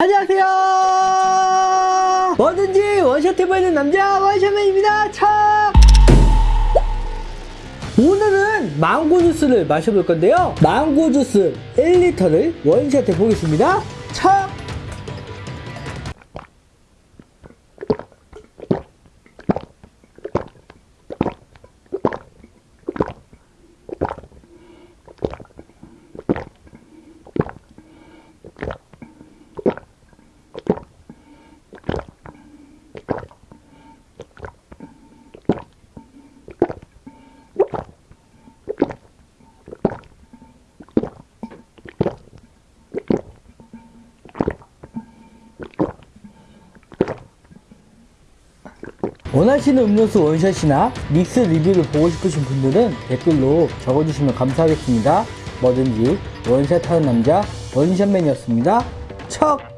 안녕하세요. 뭐든지 원샷 해보이는 남자 원샷맨입니다. 차! 오늘은 망고 주스를 마셔볼 건데요. 망고 주스 1리터를 원샷 해보겠습니다 원하시는 음료수 원샷이나 믹스 리뷰를 보고 싶으신 분들은 댓글로 적어주시면 감사하겠습니다. 뭐든지 원샷하는 남자 원샷맨이었습니다. 척